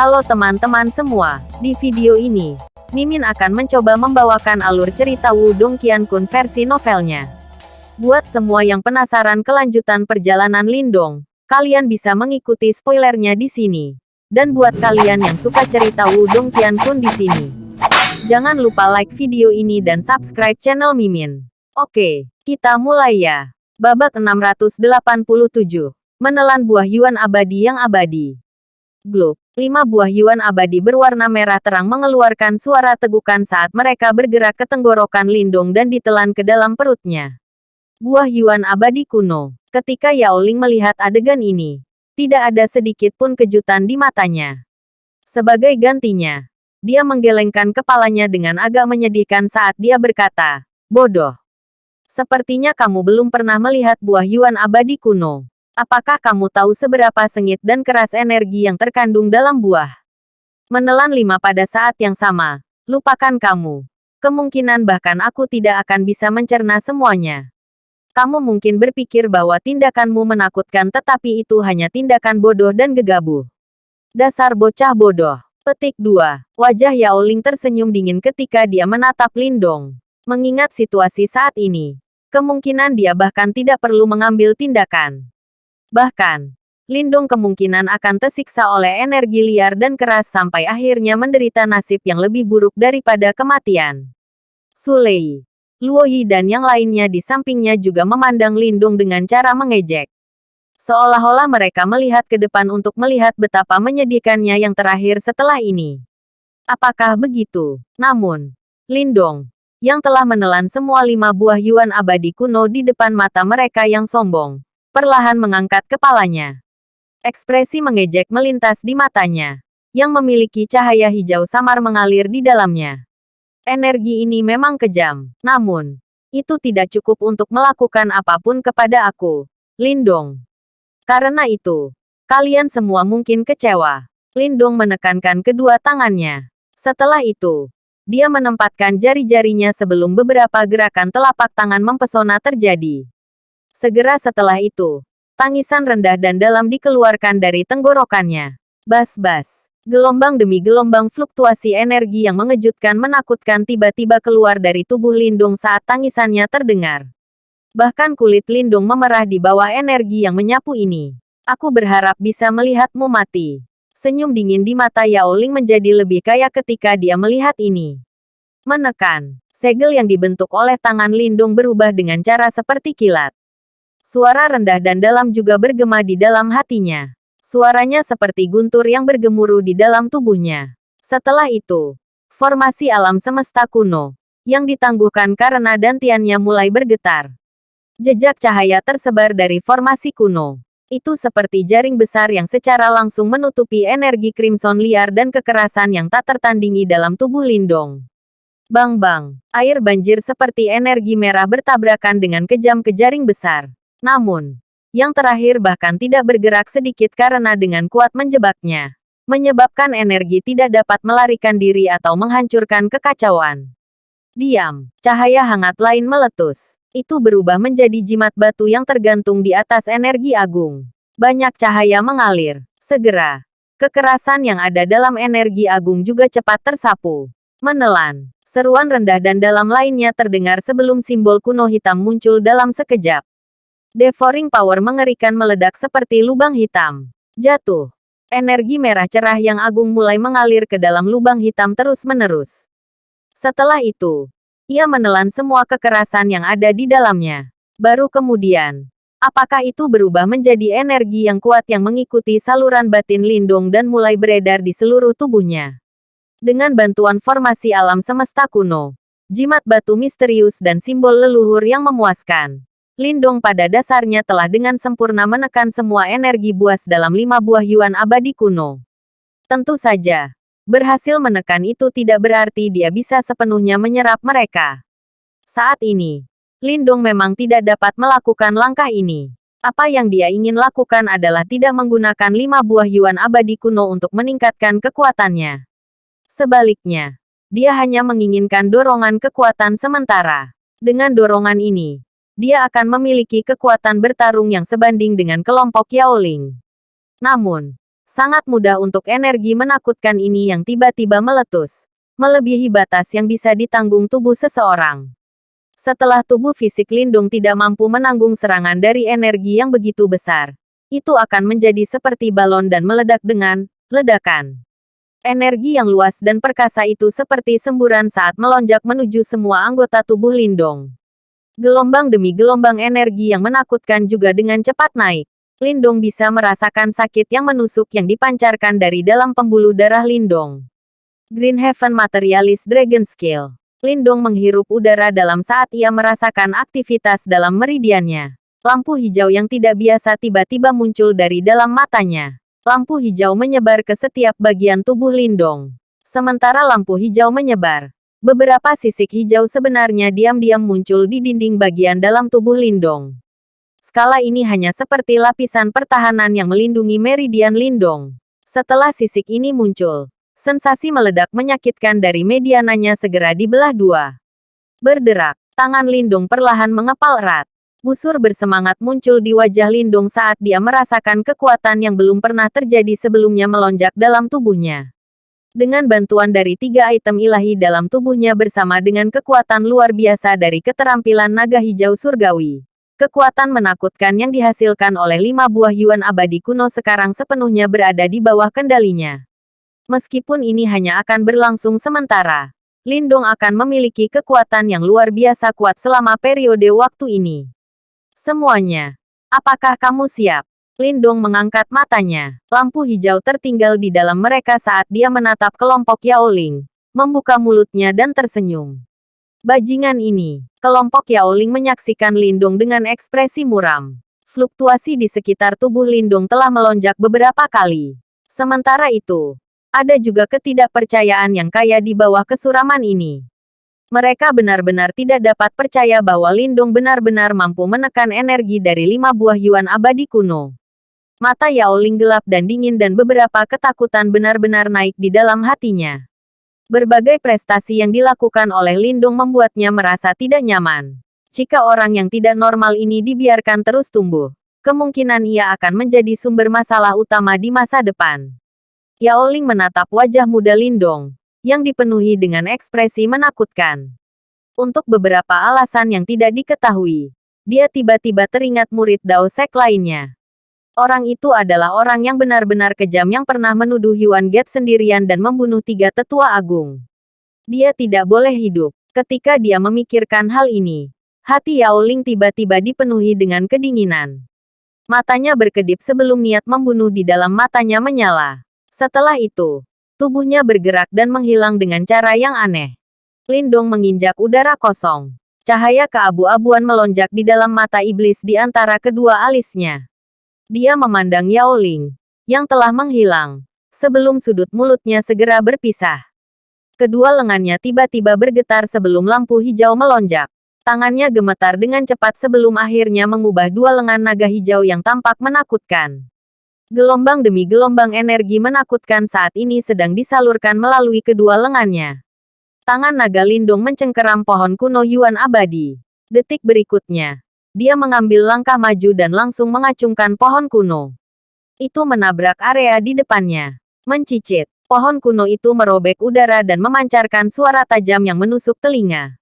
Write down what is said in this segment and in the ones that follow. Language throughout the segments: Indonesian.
Halo teman-teman semua, di video ini, Mimin akan mencoba membawakan alur cerita Wudong Qiankun versi novelnya. Buat semua yang penasaran kelanjutan perjalanan Lindong, kalian bisa mengikuti spoilernya di sini. Dan buat kalian yang suka cerita Wudong Qiankun di sini, jangan lupa like video ini dan subscribe channel Mimin. Oke, kita mulai ya. Babak 687. Menelan buah Yuan abadi yang abadi. Globe. Lima buah Yuan abadi berwarna merah terang mengeluarkan suara tegukan saat mereka bergerak ke tenggorokan Lindung dan ditelan ke dalam perutnya. Buah Yuan abadi kuno. Ketika Yao Ling melihat adegan ini, tidak ada sedikit pun kejutan di matanya. Sebagai gantinya, dia menggelengkan kepalanya dengan agak menyedihkan saat dia berkata, Bodoh. Sepertinya kamu belum pernah melihat buah Yuan abadi kuno. Apakah kamu tahu seberapa sengit dan keras energi yang terkandung dalam buah? Menelan lima pada saat yang sama. Lupakan kamu. Kemungkinan bahkan aku tidak akan bisa mencerna semuanya. Kamu mungkin berpikir bahwa tindakanmu menakutkan tetapi itu hanya tindakan bodoh dan gegabah. Dasar bocah bodoh. Petik 2. Wajah Yao Ling tersenyum dingin ketika dia menatap Lindong. Mengingat situasi saat ini, kemungkinan dia bahkan tidak perlu mengambil tindakan. Bahkan, Lindung kemungkinan akan tersiksa oleh energi liar dan keras sampai akhirnya menderita nasib yang lebih buruk daripada kematian. Sulei, Luo Yi dan yang lainnya di sampingnya juga memandang Lindung dengan cara mengejek. Seolah-olah mereka melihat ke depan untuk melihat betapa menyedihkannya yang terakhir setelah ini. Apakah begitu? Namun, Lindong, yang telah menelan semua lima buah Yuan abadi kuno di depan mata mereka yang sombong, perlahan mengangkat kepalanya. Ekspresi mengejek melintas di matanya, yang memiliki cahaya hijau samar mengalir di dalamnya. Energi ini memang kejam, namun, itu tidak cukup untuk melakukan apa pun kepada aku, Lindong. Karena itu, kalian semua mungkin kecewa. Lindong menekankan kedua tangannya. Setelah itu, dia menempatkan jari-jarinya sebelum beberapa gerakan telapak tangan mempesona terjadi. Segera setelah itu, tangisan rendah dan dalam dikeluarkan dari tenggorokannya. Bas-bas. Gelombang demi gelombang fluktuasi energi yang mengejutkan menakutkan tiba-tiba keluar dari tubuh Lindung saat tangisannya terdengar. Bahkan kulit Lindung memerah di bawah energi yang menyapu ini. Aku berharap bisa melihatmu mati. Senyum dingin di mata Yao Ling menjadi lebih kaya ketika dia melihat ini. Menekan. Segel yang dibentuk oleh tangan Lindung berubah dengan cara seperti kilat. Suara rendah dan dalam juga bergema di dalam hatinya. Suaranya seperti guntur yang bergemuruh di dalam tubuhnya. Setelah itu, formasi alam semesta kuno, yang ditangguhkan karena dantiannya mulai bergetar. Jejak cahaya tersebar dari formasi kuno. Itu seperti jaring besar yang secara langsung menutupi energi crimson liar dan kekerasan yang tak tertandingi dalam tubuh Lindong. Bang-bang, air banjir seperti energi merah bertabrakan dengan kejam ke jaring besar. Namun, yang terakhir bahkan tidak bergerak sedikit karena dengan kuat menjebaknya. Menyebabkan energi tidak dapat melarikan diri atau menghancurkan kekacauan. Diam, cahaya hangat lain meletus. Itu berubah menjadi jimat batu yang tergantung di atas energi agung. Banyak cahaya mengalir. Segera, kekerasan yang ada dalam energi agung juga cepat tersapu. Menelan, seruan rendah dan dalam lainnya terdengar sebelum simbol kuno hitam muncul dalam sekejap. Devouring Power mengerikan meledak seperti lubang hitam. Jatuh. Energi merah cerah yang agung mulai mengalir ke dalam lubang hitam terus-menerus. Setelah itu, ia menelan semua kekerasan yang ada di dalamnya. Baru kemudian, apakah itu berubah menjadi energi yang kuat yang mengikuti saluran batin Lindung dan mulai beredar di seluruh tubuhnya. Dengan bantuan formasi alam semesta kuno, jimat batu misterius dan simbol leluhur yang memuaskan. Lindong pada dasarnya telah dengan sempurna menekan semua energi buas dalam lima buah Yuan abadi kuno. Tentu saja, berhasil menekan itu tidak berarti dia bisa sepenuhnya menyerap mereka. Saat ini, Lindong memang tidak dapat melakukan langkah ini. Apa yang dia ingin lakukan adalah tidak menggunakan lima buah Yuan abadi kuno untuk meningkatkan kekuatannya. Sebaliknya, dia hanya menginginkan dorongan kekuatan sementara. Dengan dorongan ini, dia akan memiliki kekuatan bertarung yang sebanding dengan kelompok Yao Ling. Namun, Sangat mudah untuk energi menakutkan ini yang tiba-tiba meletus. Melebihi batas yang bisa ditanggung tubuh seseorang. Setelah tubuh fisik Lindung tidak mampu menanggung serangan dari energi yang begitu besar, itu akan menjadi seperti balon dan meledak dengan ledakan. Energi yang luas dan perkasa itu seperti semburan saat melonjak menuju semua anggota tubuh Lindong. Gelombang demi gelombang energi yang menakutkan juga dengan cepat naik. Lindong bisa merasakan sakit yang menusuk yang dipancarkan dari dalam pembuluh darah Lindong. Green Heaven Materialist Dragon Skill. Lindong menghirup udara dalam saat ia merasakan aktivitas dalam meridiannya. Lampu hijau yang tidak biasa tiba-tiba muncul dari dalam matanya. Lampu hijau menyebar ke setiap bagian tubuh Lindong. Sementara lampu hijau menyebar, beberapa sisik hijau sebenarnya diam-diam muncul di dinding bagian dalam tubuh Lindong. Skala ini hanya seperti lapisan pertahanan yang melindungi meridian Lindong. Setelah sisik ini muncul, sensasi meledak menyakitkan dari mediananya segera dibelah dua. Berderak, tangan Lindong perlahan mengepal erat. Busur bersemangat muncul di wajah Lindong saat dia merasakan kekuatan yang belum pernah terjadi sebelumnya melonjak dalam tubuhnya. Dengan bantuan dari tiga item ilahi dalam tubuhnya bersama dengan kekuatan luar biasa dari keterampilan naga hijau surgawi. Kekuatan menakutkan yang dihasilkan oleh lima buah Yuan abadi kuno sekarang sepenuhnya berada di bawah kendalinya. Meskipun ini hanya akan berlangsung sementara, Lindong akan memiliki kekuatan yang luar biasa kuat selama periode waktu ini. Semuanya. Apakah kamu siap? Lindong mengangkat matanya. Lampu hijau tertinggal di dalam mereka saat dia menatap kelompok Yao Ling, membuka mulutnya dan tersenyum. Bajingan ini, kelompok Yao Ling menyaksikan Lindung dengan ekspresi muram. Fluktuasi di sekitar tubuh Lindung telah melonjak beberapa kali. Sementara itu, ada juga ketidakpercayaan yang kaya di bawah kesuraman ini. Mereka benar-benar tidak dapat percaya bahwa Lindung benar-benar mampu menekan energi dari lima buah Yuan abadi kuno. Mata Yao Ling gelap dan dingin dan beberapa ketakutan benar-benar naik di dalam hatinya. Berbagai prestasi yang dilakukan oleh Lindung membuatnya merasa tidak nyaman. Jika orang yang tidak normal ini dibiarkan terus tumbuh, kemungkinan ia akan menjadi sumber masalah utama di masa depan. Yao Ling menatap wajah muda Lindong, yang dipenuhi dengan ekspresi menakutkan. Untuk beberapa alasan yang tidak diketahui, dia tiba-tiba teringat murid Dao Sek lainnya. Orang itu adalah orang yang benar-benar kejam yang pernah menuduh Yuan Get sendirian dan membunuh tiga tetua agung. Dia tidak boleh hidup. Ketika dia memikirkan hal ini, hati Yao Ling tiba-tiba dipenuhi dengan kedinginan. Matanya berkedip sebelum niat membunuh di dalam matanya menyala. Setelah itu, tubuhnya bergerak dan menghilang dengan cara yang aneh. Lindong menginjak udara kosong. Cahaya keabu-abuan melonjak di dalam mata iblis di antara kedua alisnya. Dia memandang Yao Ling, yang telah menghilang, sebelum sudut mulutnya segera berpisah. Kedua lengannya tiba-tiba bergetar sebelum lampu hijau melonjak. Tangannya gemetar dengan cepat sebelum akhirnya mengubah dua lengan naga hijau yang tampak menakutkan. Gelombang demi gelombang energi menakutkan saat ini sedang disalurkan melalui kedua lengannya. Tangan naga lindung mencengkeram pohon kuno Yuan abadi. Detik berikutnya, dia mengambil langkah maju dan langsung mengacungkan pohon kuno. Itu menabrak area di depannya. Mencicit, pohon kuno itu merobek udara dan memancarkan suara tajam yang menusuk telinga.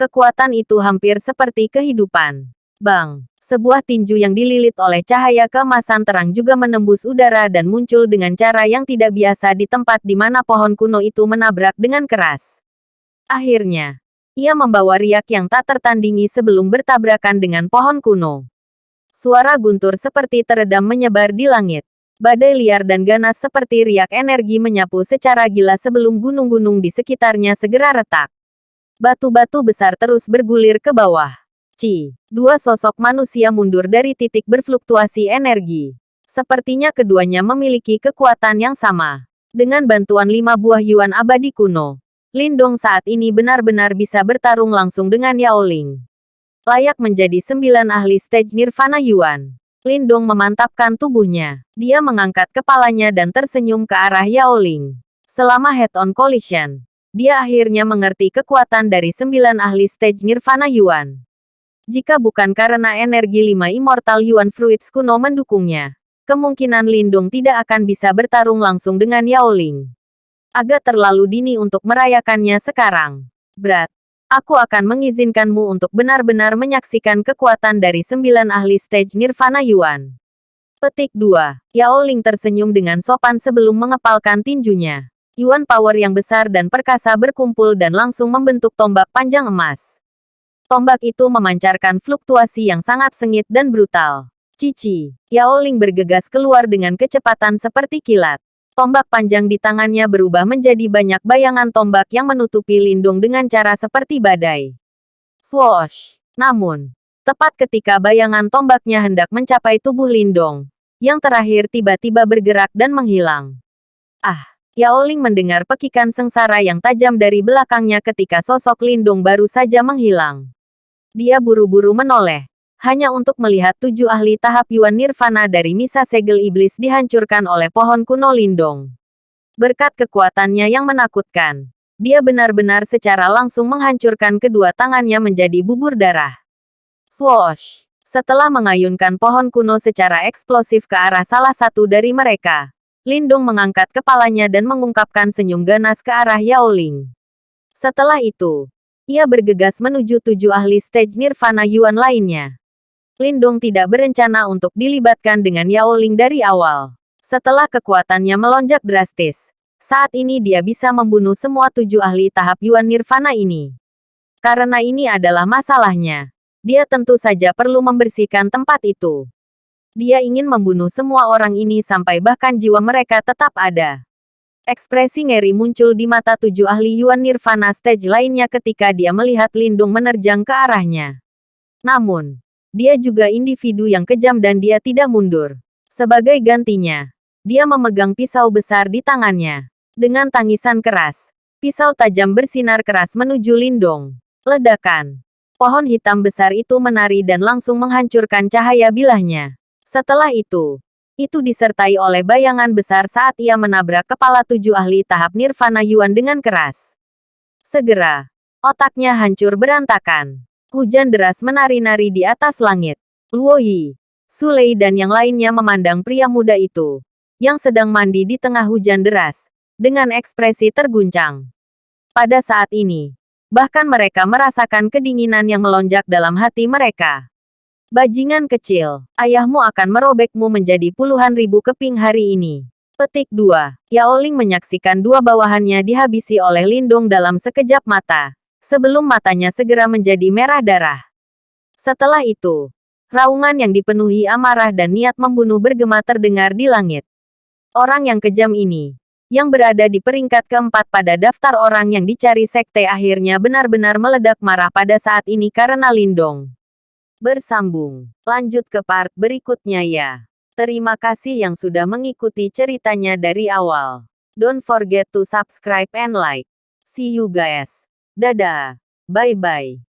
Kekuatan itu hampir seperti kehidupan. Bang, sebuah tinju yang dililit oleh cahaya keemasan terang juga menembus udara dan muncul dengan cara yang tidak biasa di tempat di mana pohon kuno itu menabrak dengan keras. Akhirnya, ia membawa riak yang tak tertandingi sebelum bertabrakan dengan pohon kuno. Suara guntur seperti teredam menyebar di langit. Badai liar dan ganas seperti riak energi menyapu secara gila sebelum gunung-gunung di sekitarnya segera retak. Batu-batu besar terus bergulir ke bawah. Ci, dua sosok manusia mundur dari titik berfluktuasi energi. Sepertinya keduanya memiliki kekuatan yang sama. Dengan bantuan lima buah Yuan abadi kuno, Lindong saat ini benar-benar bisa bertarung langsung dengan Yao Ling. Layak menjadi sembilan ahli stage Nirvana Yuan. Lindong memantapkan tubuhnya. Dia mengangkat kepalanya dan tersenyum ke arah Yao Ling. Selama head-on collision, dia akhirnya mengerti kekuatan dari sembilan ahli stage Nirvana Yuan. Jika bukan karena energi lima Immortal Yuan Fruits kuno mendukungnya, kemungkinan Lindung tidak akan bisa bertarung langsung dengan Yao Ling. Agak terlalu dini untuk merayakannya sekarang. Berat. Aku akan mengizinkanmu untuk benar-benar menyaksikan kekuatan dari sembilan ahli stage Nirvana Yuan. Petik 2. Yao Ling tersenyum dengan sopan sebelum mengepalkan tinjunya. Yuan power yang besar dan perkasa berkumpul dan langsung membentuk tombak panjang emas. Tombak itu memancarkan fluktuasi yang sangat sengit dan brutal. Cici, Yao Ling bergegas keluar dengan kecepatan seperti kilat. Tombak panjang di tangannya berubah menjadi banyak bayangan tombak yang menutupi lindung dengan cara seperti badai. Swoosh! Namun, tepat ketika bayangan tombaknya hendak mencapai tubuh lindung, yang terakhir tiba-tiba bergerak dan menghilang. Ah! Yao Ling mendengar pekikan sengsara yang tajam dari belakangnya ketika sosok lindung baru saja menghilang. Dia buru-buru menoleh, hanya untuk melihat tujuh ahli tahap Yuan Nirvana dari Misa Segel Iblis dihancurkan oleh pohon kuno Lindong. Berkat kekuatannya yang menakutkan, dia benar-benar secara langsung menghancurkan kedua tangannya menjadi bubur darah. Swoosh! Setelah mengayunkan pohon kuno secara eksplosif ke arah salah satu dari mereka, Lindong mengangkat kepalanya dan mengungkapkan senyum ganas ke arah Yao Ling. Setelah itu, ia bergegas menuju tujuh ahli stage Nirvana Yuan lainnya. Lindong tidak berencana untuk dilibatkan dengan Yao Ling dari awal. Setelah kekuatannya melonjak drastis, saat ini dia bisa membunuh semua tujuh ahli tahap Yuan Nirvana ini. Karena ini adalah masalahnya. Dia tentu saja perlu membersihkan tempat itu. Dia ingin membunuh semua orang ini sampai bahkan jiwa mereka tetap ada. Ekspresi ngeri muncul di mata tujuh ahli Yuan Nirvana stage lainnya ketika dia melihat Lindung menerjang ke arahnya. Namun, dia juga individu yang kejam dan dia tidak mundur. Sebagai gantinya, dia memegang pisau besar di tangannya. Dengan tangisan keras, pisau tajam bersinar keras menuju Lindong. Ledakan. Pohon hitam besar itu menari dan langsung menghancurkan cahaya bilahnya. Setelah itu, itu disertai oleh bayangan besar saat ia menabrak kepala tujuh ahli tahap Nirvana Yuan dengan keras. Segera, otaknya hancur berantakan. Hujan deras menari-nari di atas langit. Luo Yi, Sulei dan yang lainnya memandang pria muda itu, yang sedang mandi di tengah hujan deras, dengan ekspresi terguncang. Pada saat ini, bahkan mereka merasakan kedinginan yang melonjak dalam hati mereka. Bajingan kecil, ayahmu akan merobekmu menjadi puluhan ribu keping hari ini. Petik 2. Yao Ling menyaksikan dua bawahannya dihabisi oleh Lindung dalam sekejap mata sebelum matanya segera menjadi merah darah. Setelah itu, raungan yang dipenuhi amarah dan niat membunuh bergema terdengar di langit. Orang yang kejam ini, yang berada di peringkat keempat pada daftar orang yang dicari sekte akhirnya benar-benar meledak marah pada saat ini karena Lindong. Bersambung. Lanjut ke part berikutnya ya. Terima kasih yang sudah mengikuti ceritanya dari awal. Don't forget to subscribe and like. See you guys. Dadah. Bye-bye.